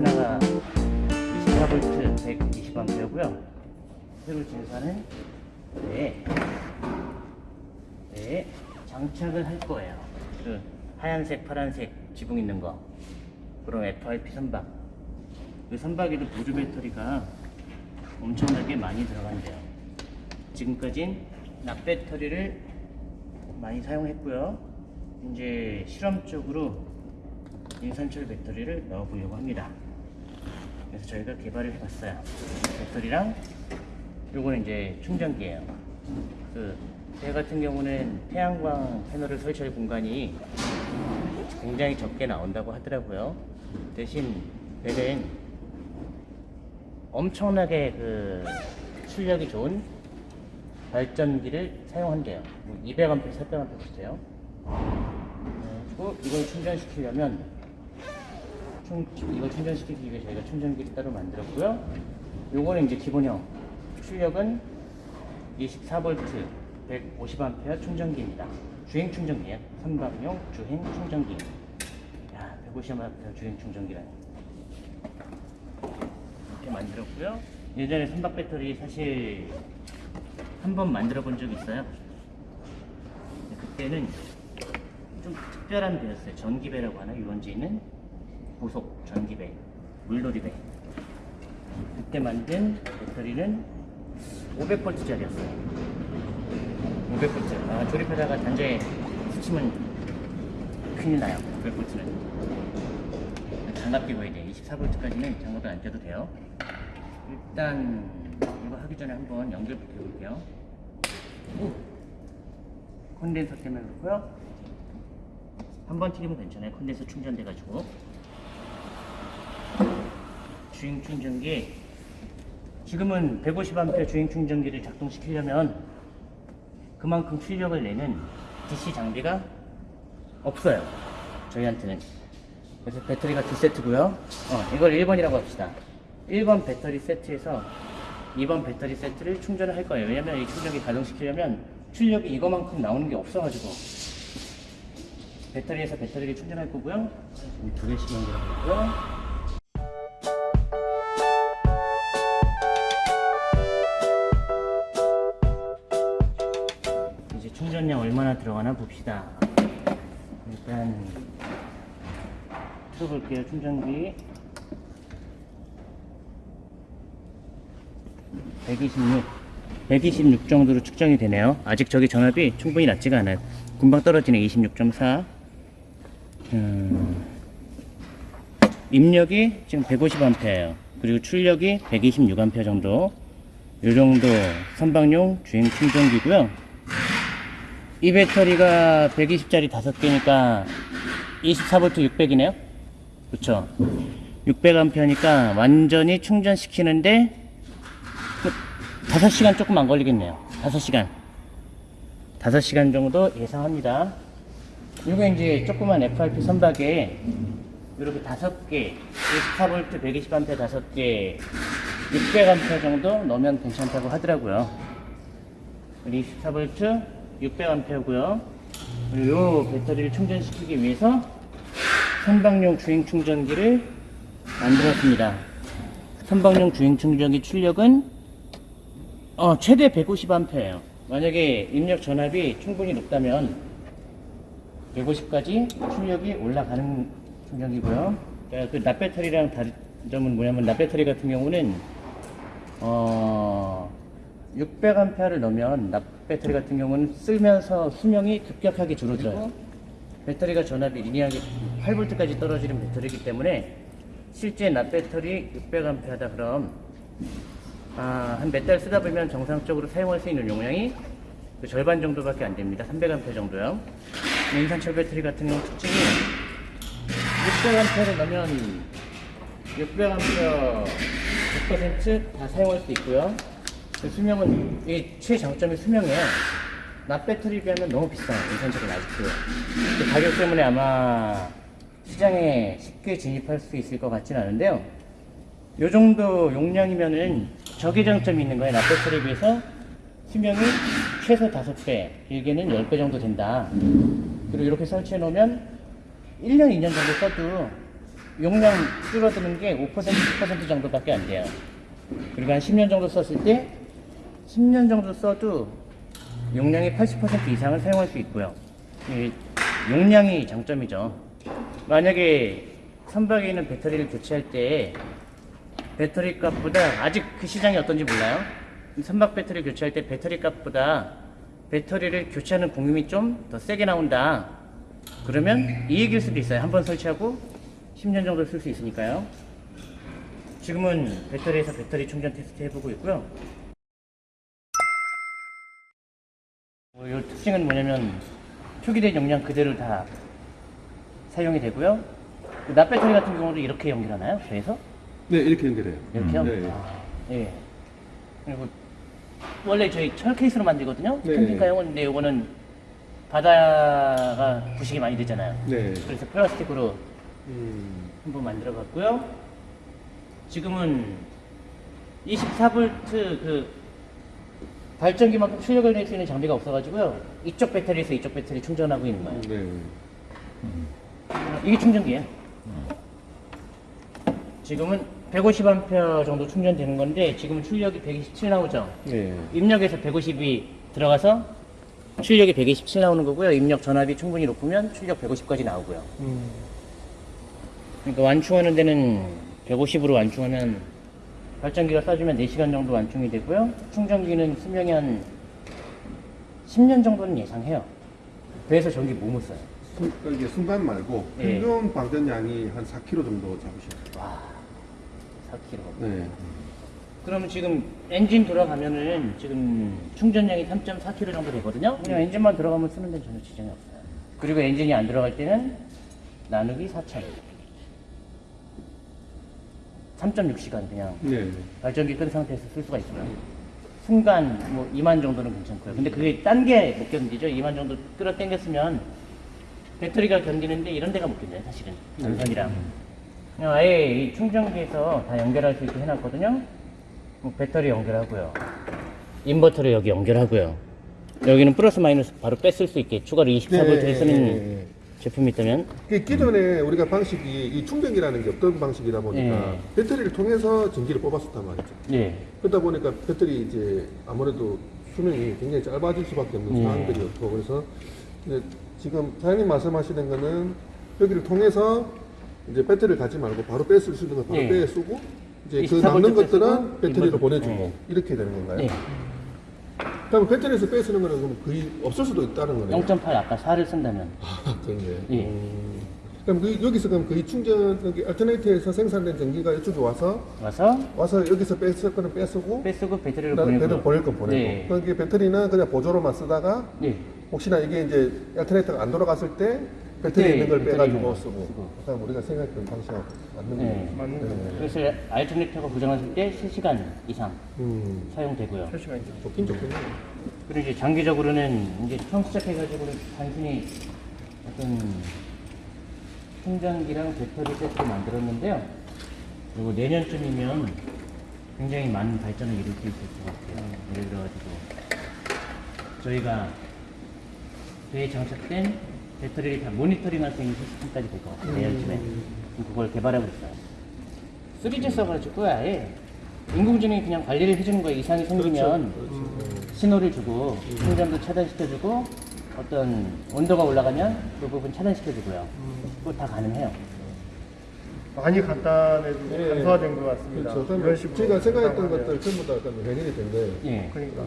하나가 24V 120A고요. 새로 진사는 네, 네 장착을 할 거예요. 그 하얀색, 파란색 지붕 있는 거. 그럼 FRP 선박. 그 선박에도 보조 배터리가 엄청나게 많이 들어간대요. 지금까진 납배터리를 많이 사용했고요. 이제 실험적으로 인산철 배터리를 넣어보려고 합니다. 그래서 저희가 개발을 해봤어요. 배터리랑 요거는 이제 충전기예요. 그, 배 같은 경우는 태양광 패널을 설치할 공간이 굉장히 적게 나온다고 하더라고요. 대신 배는 엄청나게 그 출력이 좋은 발전기를 사용한대요. 200A, 400A 비슷해요. 그리고 이걸 충전시키려면 충, 이걸 충전시키기 위해 저희가 충전기를 따로 만들었고요. 요거는 이제 기본형. 출력은 24V 150A 충전기입니다. 주행 충전기예요. 선박용 주행 충전기. 야, 150A 주행 충전기라니. 이렇게 만들었고요. 예전에 선박 배터리 사실 한 번 만들어 본 적이 있어요. 그때는 좀 특별한 배였어요. 전기배라고 하나 유원지는 고속 전기배, 물놀이배. 그때 만든 배터리는 500V짜리였어요. 500V. 아, 조립하다가 단자에 스치면 큰일 나요. 500V는. 장갑 끼고 이제 24V까지는 장갑을 안 껴도 돼요. 일단 이거 하기 전에 한번 연결부터 해볼게요. 오! 콘덴서 때문에 그렇고요. 한 번 튀기면 괜찮아요. 콘덴서 충전돼가지고. 주행 충전기. 지금은 150A 주행 충전기를 작동시키려면 그만큼 출력을 내는 DC 장비가 없어요. 저희한테는. 그래서 배터리가 두 세트고요. 어, 이걸 1번이라고 합시다. 1번 배터리 세트에서 2번 배터리 세트를 충전을 할 거예요. 왜냐면 이 충전기 가동시키려면 출력이 이거만큼 나오는 게 없어가지고 배터리에서 배터리를 충전할 거고요. 두 개씩 연결하고요. 얼마나 들어가나 봅시다. 일단 틀어볼게요. 충전기 126, 126 정도로 측정이 되네요. 아직 저기 전압이 충분히 낮지가 않아요. 금방 떨어지네. 26.4. 음, 입력이 지금 150A예요. 그리고 출력이 126A 정도. 요 정도 선박용 주행 충전기고요. 이 배터리가 120짜리 5개니까 24V 600이네요. 그쵸? 600A니까 완전히 충전시키는데 5시간 조금 안 걸리겠네요. 5시간. 5시간 정도 예상합니다. 이게 이제 조그만 FRP 선박에 이렇게 5개, 24V 120A 5개, 600A 정도 넣으면 괜찮다고 하더라고요. 24V 600A고요. 그리고 이 배터리를 충전시키기 위해서 선박용 주행 충전기를 만들었습니다. 선박용 주행 충전기 출력은 어, 최대 150A예요. 만약에 입력 전압이 충분히 높다면 150까지 출력이 올라가는 충전기고요. 그 납배터리랑 다른 점은 뭐냐면 납배터리 같은 경우는 어, 600A를 넣으면 납배터리 같은 경우는 쓰면서 수명이 급격하게 줄어들어요. 배터리가 전압이 리니하게 8V까지 떨어지는 배터리이기 때문에 실제 납배터리 600A다 그럼 아, 한 몇 달 쓰다 보면 정상적으로 사용할 수 있는 용량이 그 절반 정도밖에 안 됩니다. 300A 정도요. 인산철 배터리 같은 경우 특징이 600A를 넣으면 600A 100%다 사용할 수 있고요. 그 수명은 이게 최장점이 수명이에요. 납 배터리 비하면 너무 비싸요. 인산철은 아직도. 그 가격 때문에 아마 시장에 쉽게 진입할 수 있을 것 같지는 않은데요. 요 정도 용량이면은 저기 장점이 있는 거예요. 납 배터리에 비해서 수명이 최소 5배, 길게는 10배 정도 된다. 그리고 이렇게 설치해 놓으면 1년, 2년 정도 써도 용량 줄어드는 게 5%, 10% 정도밖에 안 돼요. 그리고 한 10년 정도 썼을 때 10년 정도 써도 용량의 80% 이상을 사용할 수 있고요. 이 용량이 장점이죠. 만약에 선박에 있는 배터리를 교체할 때 배터리 값보다 아직 그 시장이 어떤지 몰라요. 선박 배터리 교체할 때 배터리 값보다 배터리를 교체하는 공임이 좀 더 세게 나온다. 그러면 이익일 수도 있어요. 한 번 설치하고 10년 정도 쓸 수 있으니까요. 지금은 배터리에서 배터리 충전 테스트 해보고 있고요. 어, 이 특징은 뭐냐면 표기된 용량 그대로 다 사용이 되고요. 그 납배터리 같은 경우도 이렇게 연결하나요? 배에서? 네, 이렇게 연결해요. 이렇게요? 네. 아, 예. 그리고 원래 저희 철 케이스로 만들거든요. 네. 캠핑카용은 근데 이거는 바다가 부식이 많이 되잖아요. 네. 그래서 플라스틱으로 음, 한번 만들어 봤고요. 지금은 24V 그 발전기만큼 출력을 낼 수 있는 장비가 없어가지고요. 이쪽 배터리에서 이쪽 배터리 충전하고 있는 거예요. 네. 이게 충전기예요. 지금은 150A 정도 충전되는 건데 지금은 출력이 127 나오죠. 네. 입력에서 150이 들어가서 출력이 127 나오는 거고요. 입력 전압이 충분히 높으면 출력 150까지 나오고요. 음, 그러니까 완충하는 데는 150으로 완충하면 발전기가 쏴주면 4시간 정도 완충이 되고요. 충전기는 수명이 한 10년 정도는 예상해요. 그래서 전기 뭐못 써요. 순, 이게 순간 말고 네. 평균 방전량이 한 4kg 정도 잡으시면 돼요. 와, 4kg. 네. 그러면 지금 엔진 돌아가면은 지금 충전량이 3.4kg 정도 되거든요. 그냥 엔진만 들어가면 쓰는 데는 전혀 지장이 없어요. 그리고 엔진이 안 들어갈 때는 나누기 4,000. 3.6시간 그냥 네. 발전기 끈 상태에서 쓸 수가 있어요. 순간 뭐 2만 정도는 괜찮고요. 근데 그게 딴 게 못 견디죠. 2만 정도 끌어 당겼으면 배터리가 견디는데 이런 데가 못 견뎌요. 사실은 전선이랑. 그냥 아예 이 충전기에서 다 연결할 수 있게 해놨거든요. 뭐 배터리 연결하고요. 인버터를 여기 연결하고요. 여기는 플러스 마이너스 바로 뺐을 수 있게 추가로 24V를 네, 쓰는 네, 네. 제품이 있다면 그 기존에 우리가 방식이 이 충전기라는 게 없던 방식이다 보니까 네. 배터리를 통해서 전기를 뽑았었단 말이죠. 예. 그러다 보니까 배터리 이제 아무래도 수명이 굉장히 짧아질 수밖에 없는 네. 상황들이었고 그래서 지금 사장님 말씀하시는 거는 여기를 통해서 이제 배터리를 가지 말고 바로 뺐을 수 있는 거 바로 네. 빼 쓰고 이제 그 24V 남는 것들은 배터리로. 보내주고 네. 이렇게 되는 건가요? 네. 그럼 배터리에서 빼 쓰는 거는 그럼 거의 없을 수도 있다는 거네요. 0.8 아까 4를 쓴다면 아, 그런데. 예. 음. 그럼 그, 여기서 그럼 거의 충전 여기 알터네이트에서 생산된 전기가 이쪽에 와서 와서 와서 여기서 뺐을 거는 빼쓰고 빼쓰고 배터리를 보내고 배터리 보낼 건 보내고 네. 그게 배터리는 그냥 보조로만 쓰다가 네. 혹시나 이게 이제 알터네이터가 안 돌아갔을 때 배터리 그때 있는 걸 빼가지고 쓰고. 그다음 우리가 생각했던 방식하고 맞는 네. 거예요. 네. 그래서 알터네이터가 고장났을 때 3시간 이상 음. 사용되고요. 좋긴 좋겠네요. 그리고 이제 장기적으로는 이제 처음 시작해가지고는 단순히 어떤 충전기랑 배터리 세트를 만들었는데요. 그리고 내년쯤이면 굉장히 많은 발전을 이룰 수 있을 것 같아요. 예를 들어가지고 저희가 배에 장착된 배터리를 다 모니터링할 수 있는 시스템까지 될 것 같아요. 내년쯤에 지금 그걸 개발하고 있어요. 3G 써가지고 아예 인공지능이 그냥 관리를 해주는 거예요. 이상이 생기면 신호를 주고 충전도 차단시켜주고 어떤 온도가 올라가면 그 부분 차단시켜주고요. 그거 다 가능해요. 많이 간단해지고 네. 간소화된 것 같습니다. 그렇죠. 식으로 저희가 생각했던. 것들 전부 다 약간 해결이 된 거예요. 예. 그러니까